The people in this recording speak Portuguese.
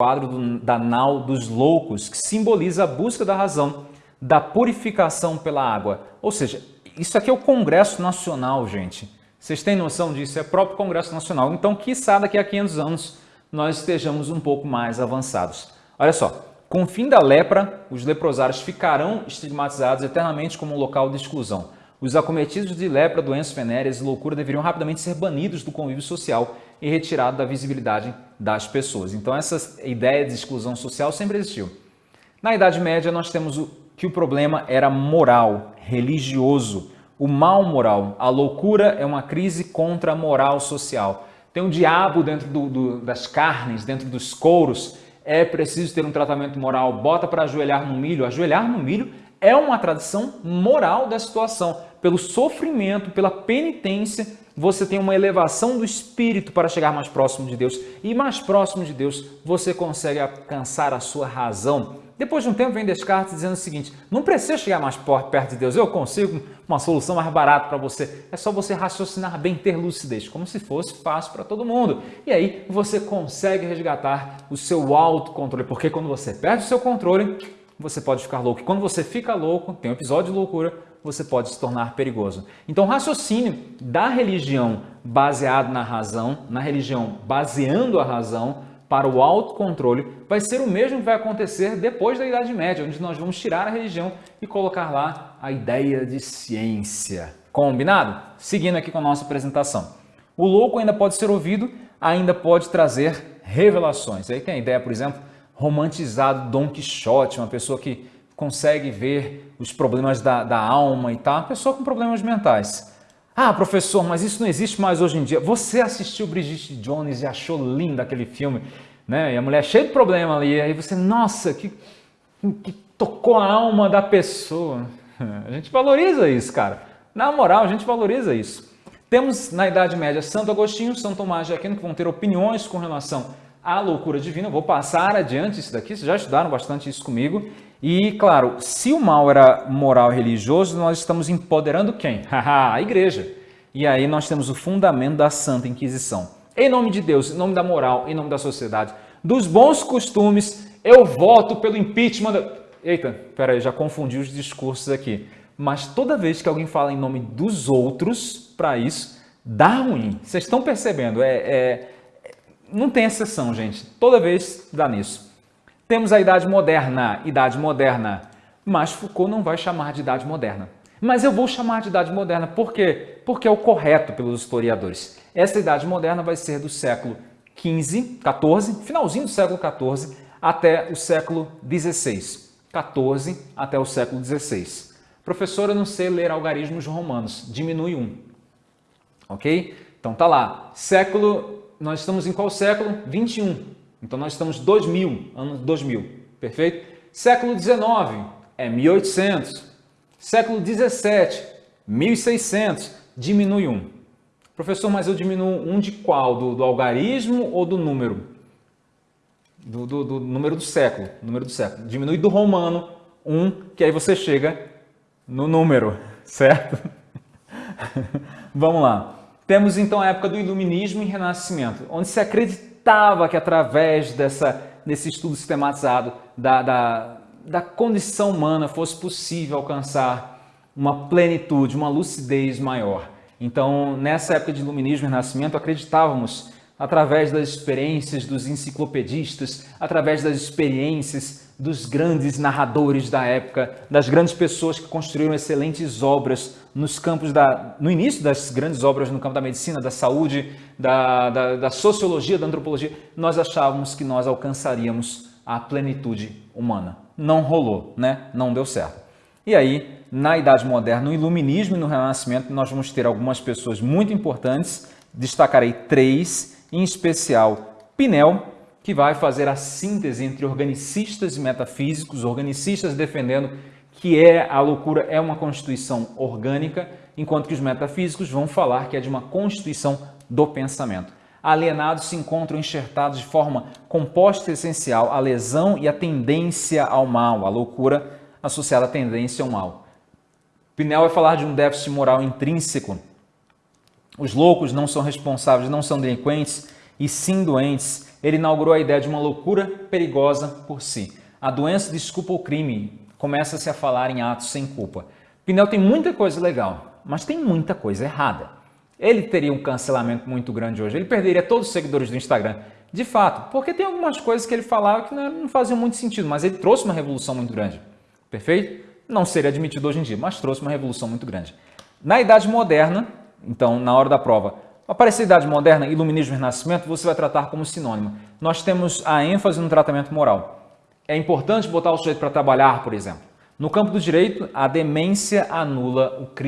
quadro do, da nau dos loucos, que simboliza a busca da razão, da purificação pela água. Ou seja, isso aqui é o Congresso Nacional, gente. Vocês têm noção disso? É o próprio Congresso Nacional. Então, quiçá daqui a 500 anos nós estejamos um pouco mais avançados. Olha só, com o fim da lepra, os leprosários ficarão estigmatizados eternamente como um local de exclusão. Os acometidos de lepra, doenças venéreas e loucura deveriam rapidamente ser banidos do convívio social e retirados da visibilidade das pessoas. Então essa ideia de exclusão social sempre existiu. Na Idade Média nós temos o, que o problema era moral, religioso, o mal moral. A loucura é uma crise contra a moral social. Tem um diabo dentro do, do, das carnes, dentro dos couros. É preciso ter um tratamento moral. Bota para ajoelhar no milho. Ajoelhar no milho é uma tradição moral da situação pelo sofrimento, pela penitência, você tem uma elevação do espírito para chegar mais próximo de Deus. E mais próximo de Deus, você consegue alcançar a sua razão. Depois de um tempo, vem Descartes dizendo o seguinte: não precisa chegar mais perto de Deus, eu consigo uma solução mais barata para você. É só você raciocinar bem, ter lucidez, como se fosse fácil para todo mundo. E aí você consegue resgatar o seu autocontrole, porque quando você perde o seu controle, você pode ficar louco. E quando você fica louco, tem um episódio de loucura, você pode se tornar perigoso. Então, o raciocínio da religião baseado na razão, na religião baseando a razão para o autocontrole, vai ser o mesmo que vai acontecer depois da Idade Média, onde nós vamos tirar a religião e colocar lá a ideia de ciência. Combinado? Seguindo aqui com a nossa apresentação. O louco ainda pode ser ouvido, ainda pode trazer revelações. Aí tem a ideia, por exemplo, romantizado Dom Quixote, uma pessoa que consegue ver os problemas da, da alma e tal, uma pessoa com problemas mentais. Ah, professor, mas isso não existe mais hoje em dia. Você assistiu Brigitte Jones e achou lindo aquele filme, né? E a mulher cheia de problema ali, aí você, nossa, que, que tocou a alma da pessoa. A gente valoriza isso, cara. Na moral, a gente valoriza isso. Temos na Idade Média Santo Agostinho, São Tomás de Aquino, que vão ter opiniões com relação à loucura divina. vou passar adiante isso daqui, vocês já estudaram bastante isso comigo. E, claro, se o mal era moral e religioso, nós estamos empoderando quem? a igreja. E aí nós temos o fundamento da Santa Inquisição. Em nome de Deus, em nome da moral, em nome da sociedade, dos bons costumes, eu voto pelo impeachment. Da... Eita, peraí, já confundi os discursos aqui. Mas toda vez que alguém fala em nome dos outros, para isso, dá ruim. Vocês estão percebendo? É, é, não tem exceção, gente. Toda vez dá nisso. Temos a Idade Moderna, Idade Moderna, mas Foucault não vai chamar de Idade Moderna. Mas eu vou chamar de Idade Moderna, por quê? Porque é o correto pelos historiadores. Essa Idade Moderna vai ser do século XV, XIV, finalzinho do século XIV, até o século XVI. XIV até o século XVI. Professor, eu não sei ler algarismos romanos, diminui um. Ok? Então tá lá, século, nós estamos em qual século? 21. Então nós estamos 2000, ano 2000, perfeito? Século 19 é 1800. Século 17, 1600, diminui um. Professor, mas eu diminuo um de qual? Do, do algarismo ou do número? Do, do, do, número do século, número do século. Diminui do romano um, que aí você chega no número, certo? Vamos lá. Temos então a época do Iluminismo e Renascimento, onde se acredita acreditava que através dessa, desse estudo sistematizado da, da, da condição humana fosse possível alcançar uma plenitude, uma lucidez maior. Então, nessa época de iluminismo e renascimento, acreditávamos, através das experiências dos enciclopedistas, através das experiências dos grandes narradores da época, das grandes pessoas que construíram excelentes obras nos campos da, no início das grandes obras no campo da medicina, da saúde, da, da, da sociologia, da antropologia, nós achávamos que nós alcançaríamos a plenitude humana. Não rolou, né? Não deu certo. E aí, na Idade Moderna, no Iluminismo e no Renascimento, nós vamos ter algumas pessoas muito importantes, destacarei três, em especial Pinel, que vai fazer a síntese entre organicistas e metafísicos, organicistas defendendo que é a loucura é uma constituição orgânica, enquanto que os metafísicos vão falar que é de uma constituição do pensamento. Alienados se encontram enxertados de forma composta e essencial a lesão e a tendência ao mal, a loucura associada à tendência ao mal. Pinel vai falar de um déficit moral intrínseco. Os loucos não são responsáveis, não são delinquentes, e sim doentes, ele inaugurou a ideia de uma loucura perigosa por si. A doença desculpa o crime, começa-se a falar em atos sem culpa. Pinel tem muita coisa legal, mas tem muita coisa errada. Ele teria um cancelamento muito grande hoje, ele perderia todos os seguidores do Instagram. De fato, porque tem algumas coisas que ele falava que não faziam muito sentido, mas ele trouxe uma revolução muito grande. Perfeito? Não seria admitido hoje em dia, mas trouxe uma revolução muito grande. Na Idade Moderna, então, na hora da prova, aparecer Idade Moderna, Iluminismo e Renascimento, você vai tratar como sinônimo. Nós temos a ênfase no tratamento moral. É importante botar o sujeito para trabalhar, por exemplo. No campo do direito, a demência anula o crime.